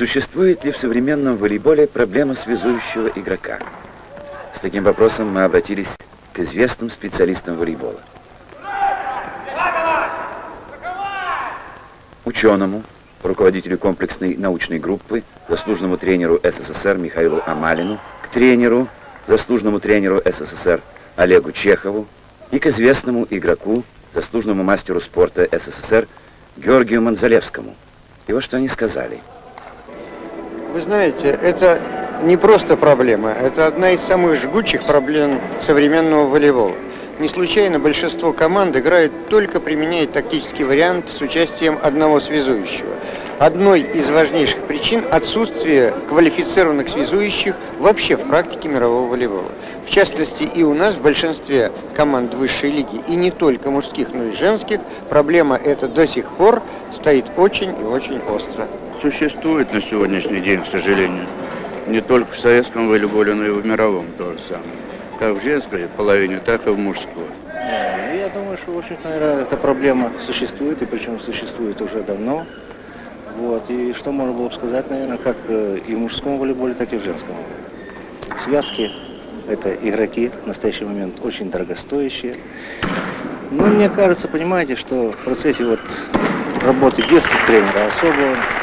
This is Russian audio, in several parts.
Существует ли в современном волейболе проблема связующего игрока? С таким вопросом мы обратились к известным специалистам волейбола. Ученому, руководителю комплексной научной группы, заслуженному тренеру СССР Михаилу Амалину, к тренеру, заслуженному тренеру СССР Олегу Чехову и к известному игроку, заслуженному мастеру спорта СССР Георгию Манзалевскому. И вот что они сказали. Вы знаете, это не просто проблема, это одна из самых жгучих проблем современного волейбола. Не случайно большинство команд играют только применяя тактический вариант с участием одного связующего. Одной из важнейших причин отсутствие квалифицированных связующих вообще в практике мирового волейбола. В частности, и у нас в большинстве команд высшей лиги, и не только мужских, но и женских, проблема эта до сих пор стоит очень и очень остро. Существует на сегодняшний день, к сожалению, не только в советском волейболе, но и в мировом то же самое. Как в женской половине, так и в мужской. Я думаю, что, в общем-то, наверное, эта проблема существует, и причем существует уже давно. Вот. И что можно было бы сказать, наверное, как э, и в мужском волейболе, так и в женском. Связки это игроки в настоящий момент очень дорогостоящие. Но мне кажется, понимаете, что в процессе вот работы детских тренеров особо ну,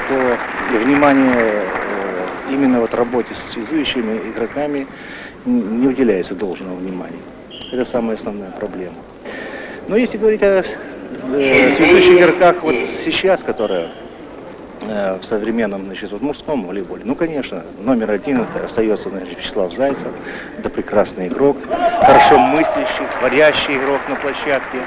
такого внимания э, именно вот работе с связующими игроками не уделяется должного внимания. Это самая основная проблема. Но если говорить о э, связующих игроках вот сейчас, которые Э, в современном, значит, вот мужском волейболе. Ну, конечно, номер один это остается, значит, Вячеслав Зайцев. Это прекрасный игрок, хорошо мыслящий, творящий игрок на площадке.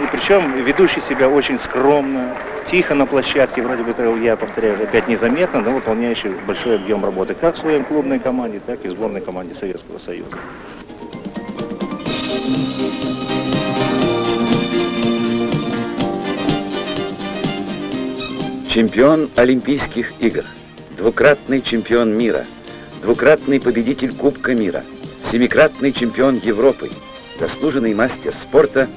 И причем ведущий себя очень скромно, тихо на площадке, вроде бы, я повторяю, опять незаметно, но выполняющий большой объем работы как в своей клубной команде, так и в сборной команде Советского Союза. Чемпион Олимпийских игр, двукратный чемпион мира, двукратный победитель Кубка мира, семикратный чемпион Европы, заслуженный мастер спорта,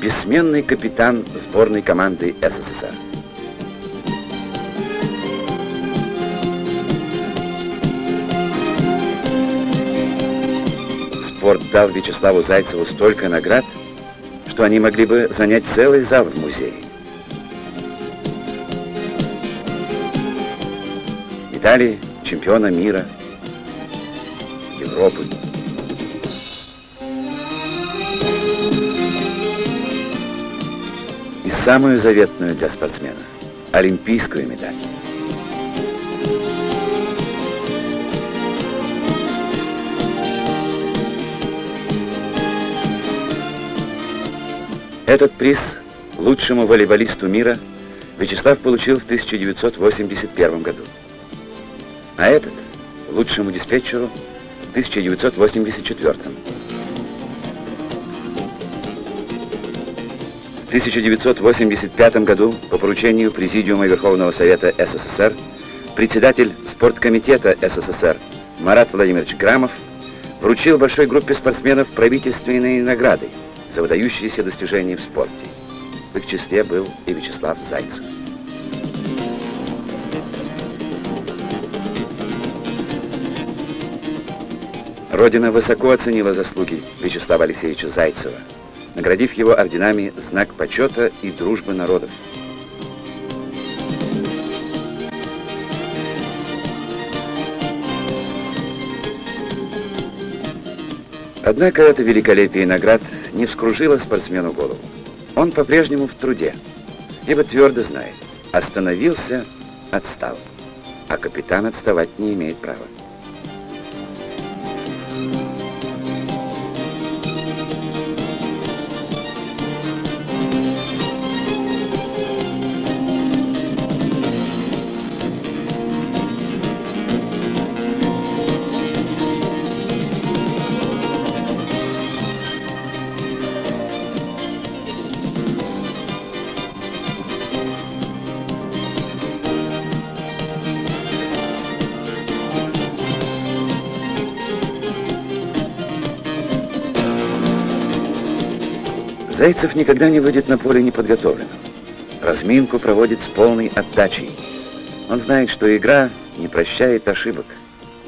бессменный капитан сборной команды СССР. Спорт дал Вячеславу Зайцеву столько наград, что они могли бы занять целый зал в музее. Италии, чемпиона мира, Европы. Самую заветную для спортсмена – олимпийскую медаль. Этот приз лучшему волейболисту мира Вячеслав получил в 1981 году а этот – лучшему диспетчеру в 1984 1985 году по поручению Президиума Верховного Совета СССР председатель спорткомитета СССР Марат Владимирович Грамов вручил большой группе спортсменов правительственные награды за выдающиеся достижения в спорте. В их числе был и Вячеслав Зайцев. Родина высоко оценила заслуги Вячеслава Алексеевича Зайцева, наградив его орденами знак почета и дружбы народов. Однако это великолепие наград не вскружило спортсмену голову. Он по-прежнему в труде, ибо твердо знает, остановился, отстал, а капитан отставать не имеет права. Зайцев никогда не выйдет на поле неподготовленным. Разминку проводит с полной отдачей. Он знает, что игра не прощает ошибок.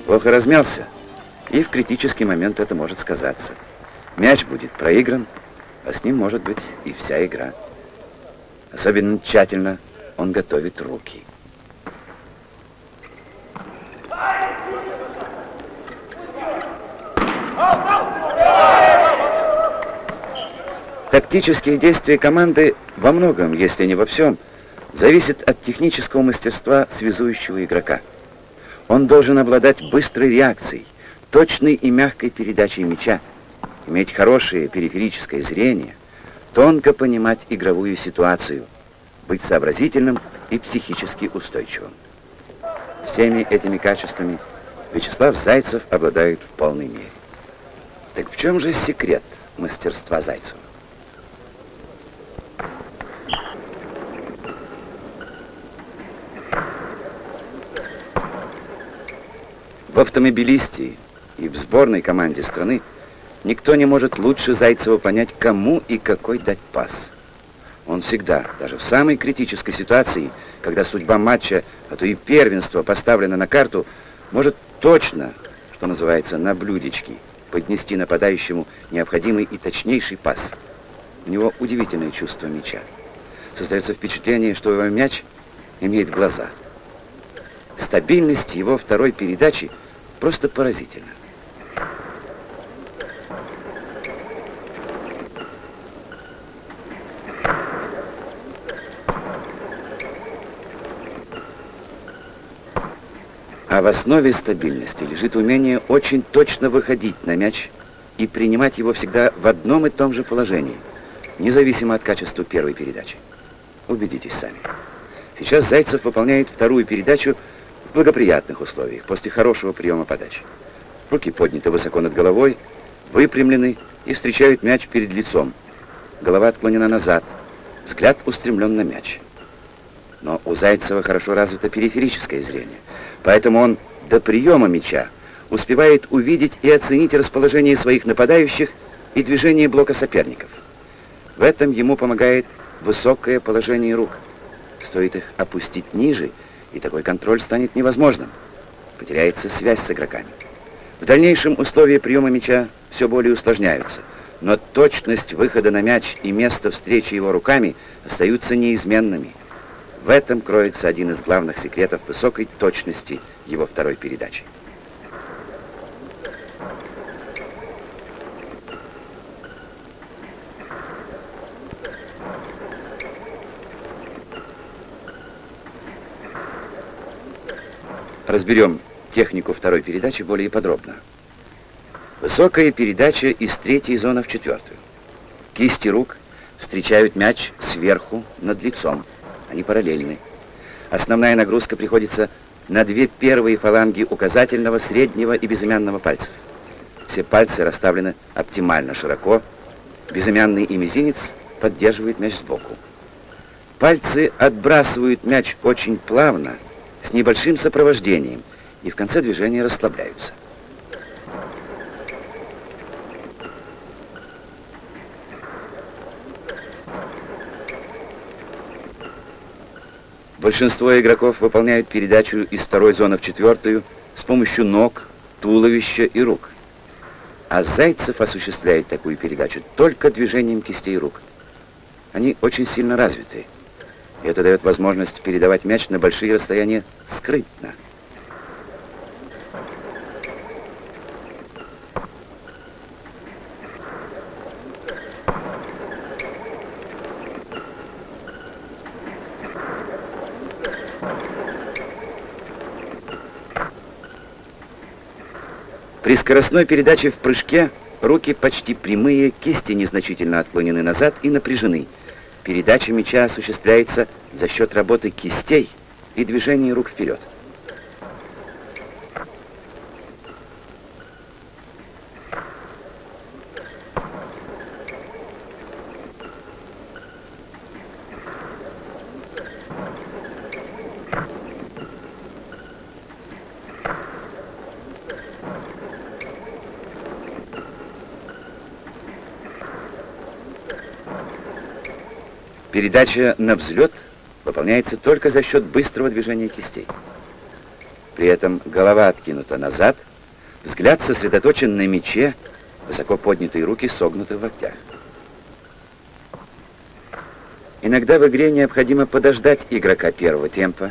Плохо размялся, и в критический момент это может сказаться. Мяч будет проигран, а с ним может быть и вся игра. Особенно тщательно он готовит руки. Тактические действия команды во многом, если не во всем, зависят от технического мастерства связующего игрока. Он должен обладать быстрой реакцией, точной и мягкой передачей мяча, иметь хорошее периферическое зрение, тонко понимать игровую ситуацию, быть сообразительным и психически устойчивым. Всеми этими качествами Вячеслав Зайцев обладает в полной мере. Так в чем же секрет мастерства Зайцева? В автомобилисте и в сборной команде страны никто не может лучше Зайцева понять, кому и какой дать пас. Он всегда, даже в самой критической ситуации, когда судьба матча, а то и первенство поставлено на карту, может точно, что называется, на блюдечке, поднести нападающему необходимый и точнейший пас. У него удивительное чувство мяча. Создается впечатление, что его мяч имеет глаза. Стабильность его второй передачи – Просто поразительно. А в основе стабильности лежит умение очень точно выходить на мяч и принимать его всегда в одном и том же положении, независимо от качества первой передачи. Убедитесь сами. Сейчас Зайцев выполняет вторую передачу благоприятных условиях, после хорошего приема подачи. Руки подняты высоко над головой, выпрямлены и встречают мяч перед лицом. Голова отклонена назад, взгляд устремлен на мяч. Но у Зайцева хорошо развито периферическое зрение, поэтому он до приема мяча успевает увидеть и оценить расположение своих нападающих и движение блока соперников. В этом ему помогает высокое положение рук. Стоит их опустить ниже – и такой контроль станет невозможным. Потеряется связь с игроками. В дальнейшем условия приема мяча все более усложняются, но точность выхода на мяч и место встречи его руками остаются неизменными. В этом кроется один из главных секретов высокой точности его второй передачи. Разберем технику второй передачи более подробно. Высокая передача из третьей зоны в четвертую. Кисти рук встречают мяч сверху над лицом. Они параллельны. Основная нагрузка приходится на две первые фаланги указательного, среднего и безымянного пальцев. Все пальцы расставлены оптимально широко. Безымянный и мизинец поддерживают мяч сбоку. Пальцы отбрасывают мяч очень плавно, с небольшим сопровождением, и в конце движения расслабляются. Большинство игроков выполняют передачу из второй зоны в четвертую с помощью ног, туловища и рук. А Зайцев осуществляет такую передачу только движением кистей рук. Они очень сильно развиты. Это дает возможность передавать мяч на большие расстояния скрытно. При скоростной передаче в прыжке руки почти прямые, кисти незначительно отклонены назад и напряжены – Передача мяча осуществляется за счет работы кистей и движения рук вперед. Передача на взлет выполняется только за счет быстрого движения кистей. При этом голова откинута назад, взгляд сосредоточен на мече, высоко поднятые руки согнуты в локтях. Иногда в игре необходимо подождать игрока первого темпа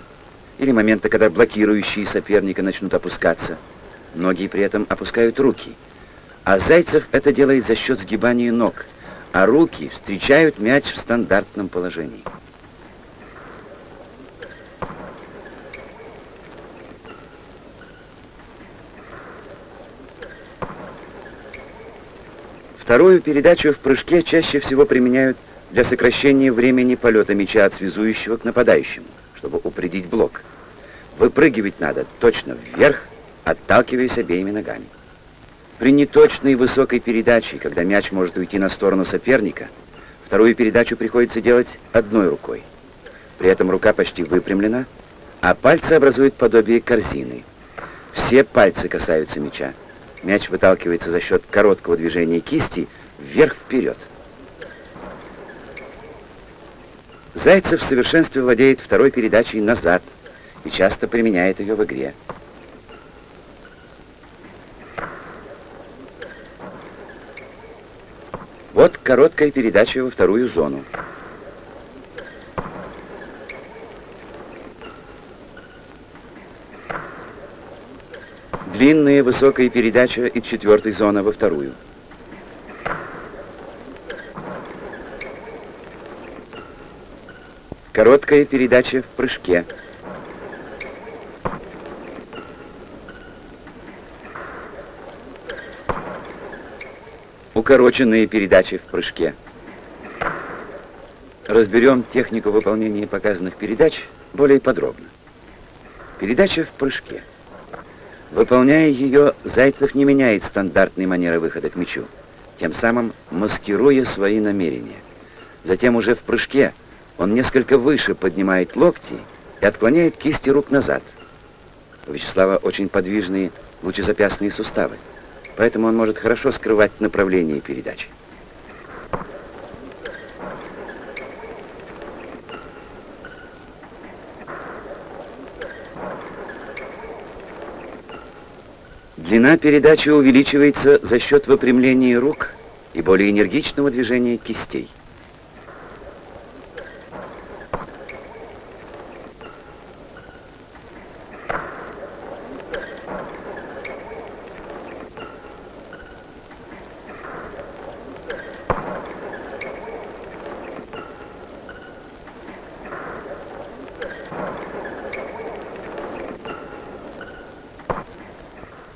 или момента, когда блокирующие соперника начнут опускаться. Многие при этом опускают руки. А Зайцев это делает за счет сгибания ног, а руки встречают мяч в стандартном положении. Вторую передачу в прыжке чаще всего применяют для сокращения времени полета мяча от связующего к нападающему, чтобы упредить блок. Выпрыгивать надо точно вверх, отталкиваясь обеими ногами. При неточной высокой передаче, когда мяч может уйти на сторону соперника, вторую передачу приходится делать одной рукой. При этом рука почти выпрямлена, а пальцы образуют подобие корзины. Все пальцы касаются мяча. Мяч выталкивается за счет короткого движения кисти вверх-вперед. Зайцев в совершенстве владеет второй передачей назад и часто применяет ее в игре. Вот короткая передача во вторую зону. Длинная высокая передача из четвертой зоны во вторую. Короткая передача в прыжке. Укороченные передачи в прыжке. Разберем технику выполнения показанных передач более подробно. Передача в прыжке. Выполняя ее, Зайцев не меняет стандартной манеры выхода к мячу, тем самым маскируя свои намерения. Затем уже в прыжке он несколько выше поднимает локти и отклоняет кисти рук назад. У Вячеслава очень подвижные лучезапястные суставы, поэтому он может хорошо скрывать направление передачи. Длина передачи увеличивается за счет выпрямления рук и более энергичного движения кистей.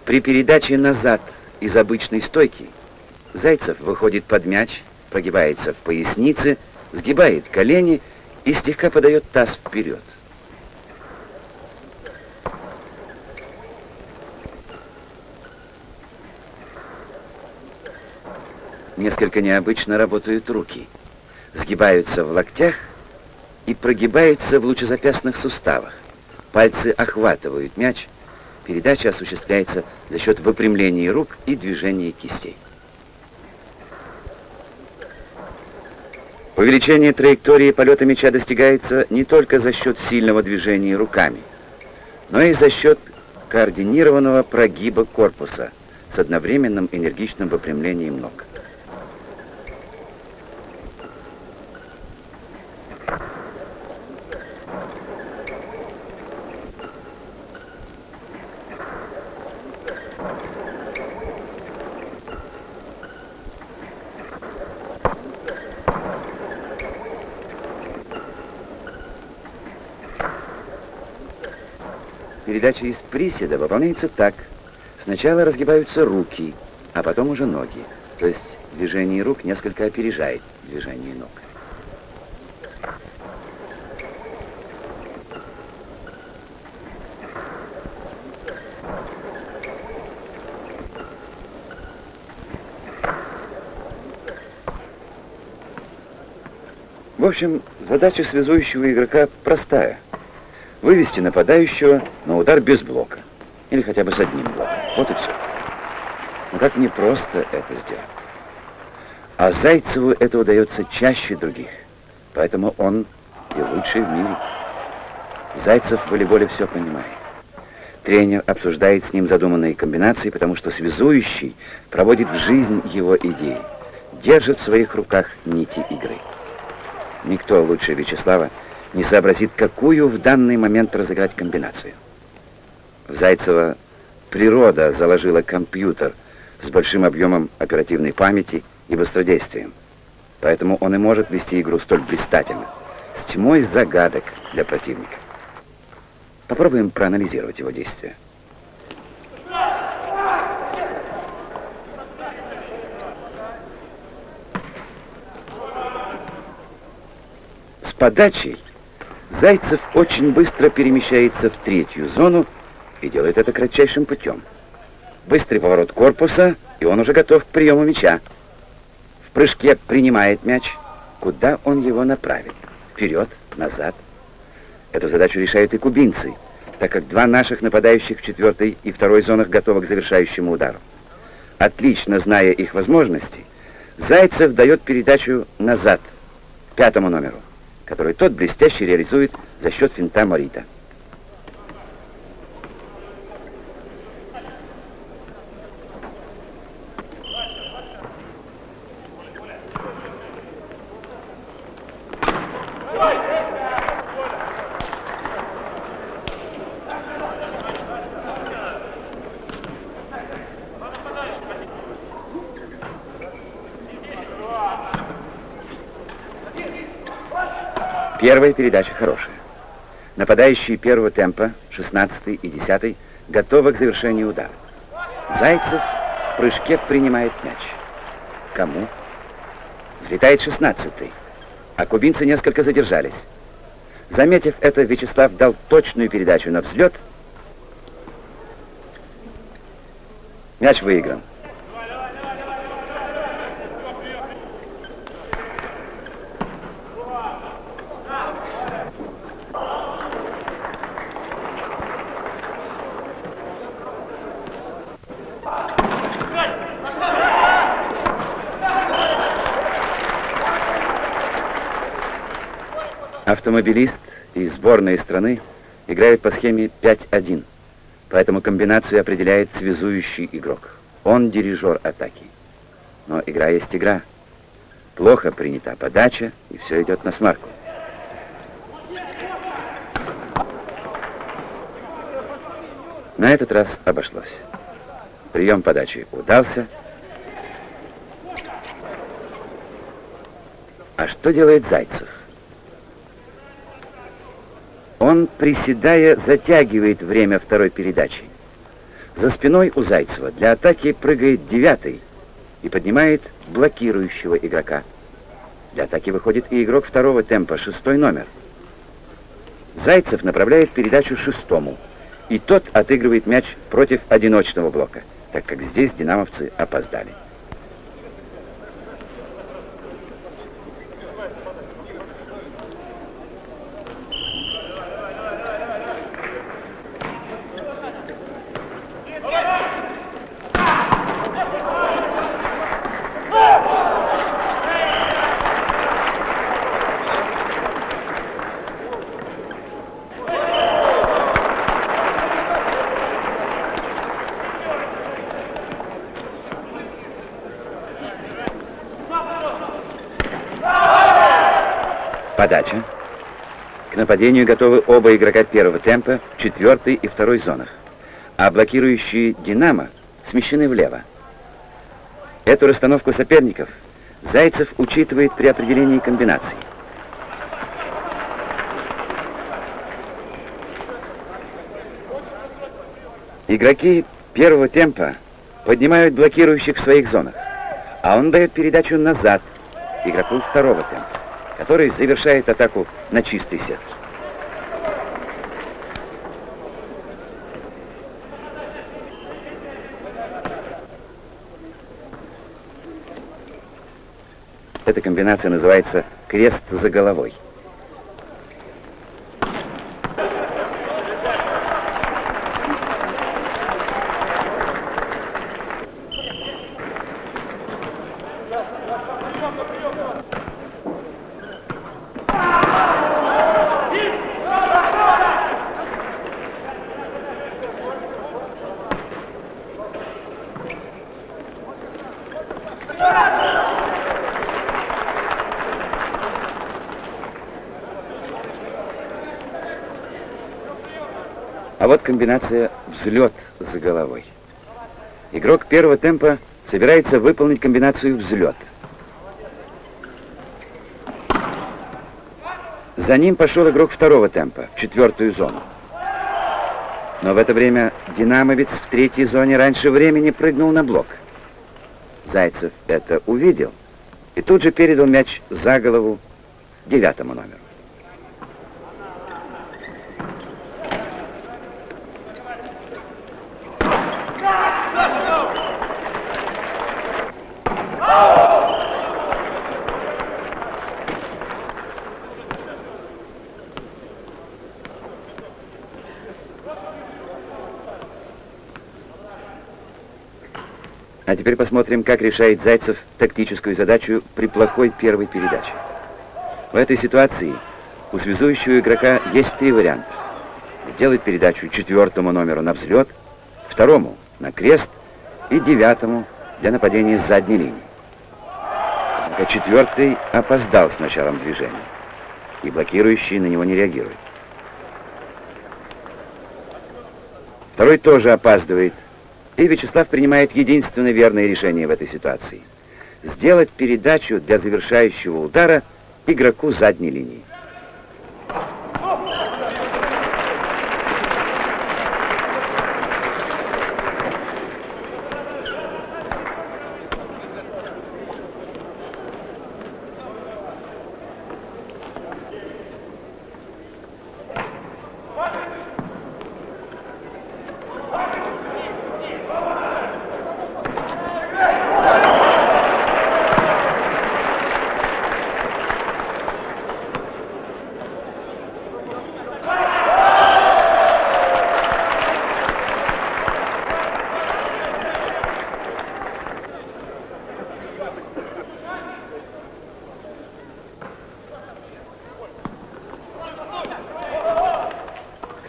При передаче назад из обычной стойки Зайцев выходит под мяч, прогибается в пояснице, сгибает колени и слегка подает таз вперед. Несколько необычно работают руки. Сгибаются в локтях и прогибаются в лучезапястных суставах. Пальцы охватывают мяч, Передача осуществляется за счет выпрямления рук и движения кистей. Увеличение траектории полета мяча достигается не только за счет сильного движения руками, но и за счет координированного прогиба корпуса с одновременным энергичным выпрямлением ног. Передача из приседа выполняется так. Сначала разгибаются руки, а потом уже ноги. То есть движение рук несколько опережает движение ног. В общем, задача связующего игрока простая – вывести нападающего на удар без блока. Или хотя бы с одним блоком. Вот и все. Но как непросто это сделать. А Зайцеву это удается чаще других. Поэтому он и лучший в мире. Зайцев в волейболе все понимает. Тренер обсуждает с ним задуманные комбинации, потому что связующий проводит в жизнь его идеи, держит в своих руках нити игры. Никто лучше Вячеслава не сообразит, какую в данный момент разыграть комбинацию. В Зайцева природа заложила компьютер с большим объемом оперативной памяти и быстродействием. Поэтому он и может вести игру столь блистательно, с тьмой загадок для противника. Попробуем проанализировать его действия. С подачей Зайцев очень быстро перемещается в третью зону и делает это кратчайшим путем. Быстрый поворот корпуса, и он уже готов к приему мяча. В прыжке принимает мяч. Куда он его направит? Вперед, назад. Эту задачу решают и кубинцы, так как два наших нападающих в четвертой и второй зонах готовы к завершающему удару. Отлично зная их возможности, Зайцев дает передачу назад, пятому номеру, который тот блестяще реализует за счет финта Морита. Первая передача хорошая. Нападающие первого темпа, 16 и 10 готовы к завершению удара. Зайцев в прыжке принимает мяч. Кому? Взлетает 16 а кубинцы несколько задержались. Заметив это, Вячеслав дал точную передачу на взлет. Мяч выигран. Автомобилист и сборные страны играют по схеме 5-1. Поэтому комбинацию определяет связующий игрок. Он дирижер атаки. Но игра есть игра. Плохо принята подача, и все идет на смарку. На этот раз обошлось. Прием подачи удался. А что делает Зайцев? Он, приседая, затягивает время второй передачи. За спиной у Зайцева для атаки прыгает девятый и поднимает блокирующего игрока. Для атаки выходит и игрок второго темпа, шестой номер. Зайцев направляет передачу шестому, и тот отыгрывает мяч против одиночного блока, так как здесь динамовцы опоздали. Подача. К нападению готовы оба игрока первого темпа, четвертый и второй зонах. А блокирующие «Динамо» смещены влево. Эту расстановку соперников Зайцев учитывает при определении комбинаций. Игроки первого темпа поднимают блокирующих в своих зонах, а он дает передачу назад игроку второго темпа который завершает атаку на чистой сетке. Эта комбинация называется крест за головой. Комбинация «взлет» за головой. Игрок первого темпа собирается выполнить комбинацию «взлет». За ним пошел игрок второго темпа, в четвертую зону. Но в это время динамовец в третьей зоне раньше времени прыгнул на блок. Зайцев это увидел и тут же передал мяч за голову девятому номеру. А теперь посмотрим, как решает Зайцев тактическую задачу при плохой первой передаче. В этой ситуации у связующего игрока есть три варианта. Сделать передачу четвертому номеру на взлет, второму на крест и девятому для нападения с задней линии. Однако четвертый опоздал с началом движения, и блокирующий на него не реагирует. Второй тоже опаздывает, и Вячеслав принимает единственное верное решение в этой ситуации. Сделать передачу для завершающего удара игроку задней линии.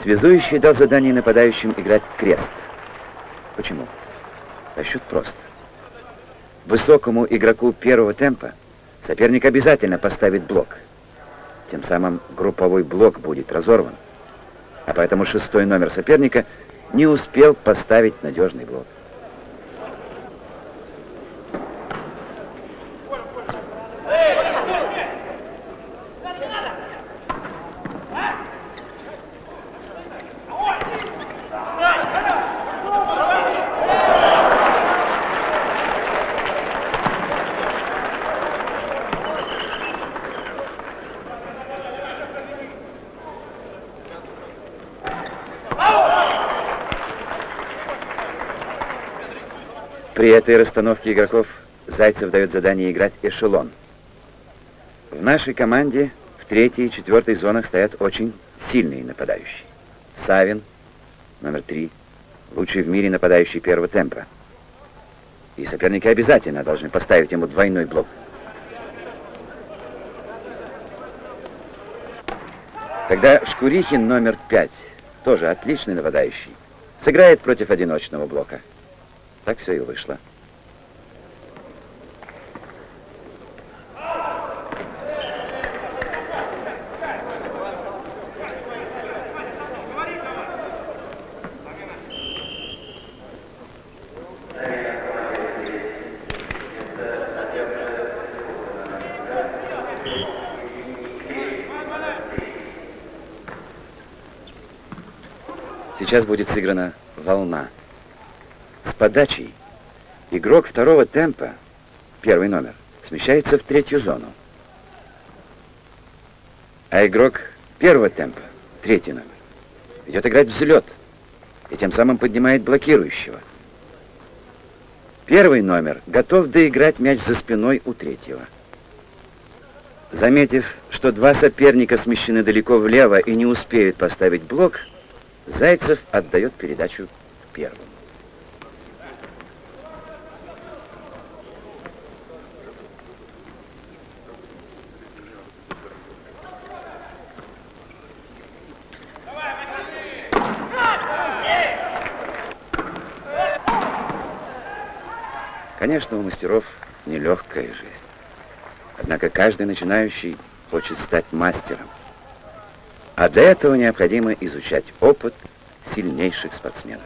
Связующий дал задание нападающим играть крест. Почему? Расчет прост. Высокому игроку первого темпа соперник обязательно поставит блок. Тем самым групповой блок будет разорван. А поэтому шестой номер соперника не успел поставить надежный блок. Этой расстановке игроков Зайцев дает задание играть эшелон. В нашей команде в третьей и четвертой зонах стоят очень сильные нападающие. Савин, номер три, лучший в мире нападающий первого темпа. И соперники обязательно должны поставить ему двойной блок. Тогда Шкурихин, номер пять, тоже отличный нападающий, сыграет против одиночного блока. Так все и вышло. Сейчас будет сыграна волна подачей игрок второго темпа, первый номер, смещается в третью зону. А игрок первого темпа, третий номер, идет играть взлет и тем самым поднимает блокирующего. Первый номер готов доиграть мяч за спиной у третьего. Заметив, что два соперника смещены далеко влево и не успеют поставить блок, Зайцев отдает передачу первому. Конечно, у мастеров нелегкая жизнь. Однако каждый начинающий хочет стать мастером. А для этого необходимо изучать опыт, сильнейших спортсменов.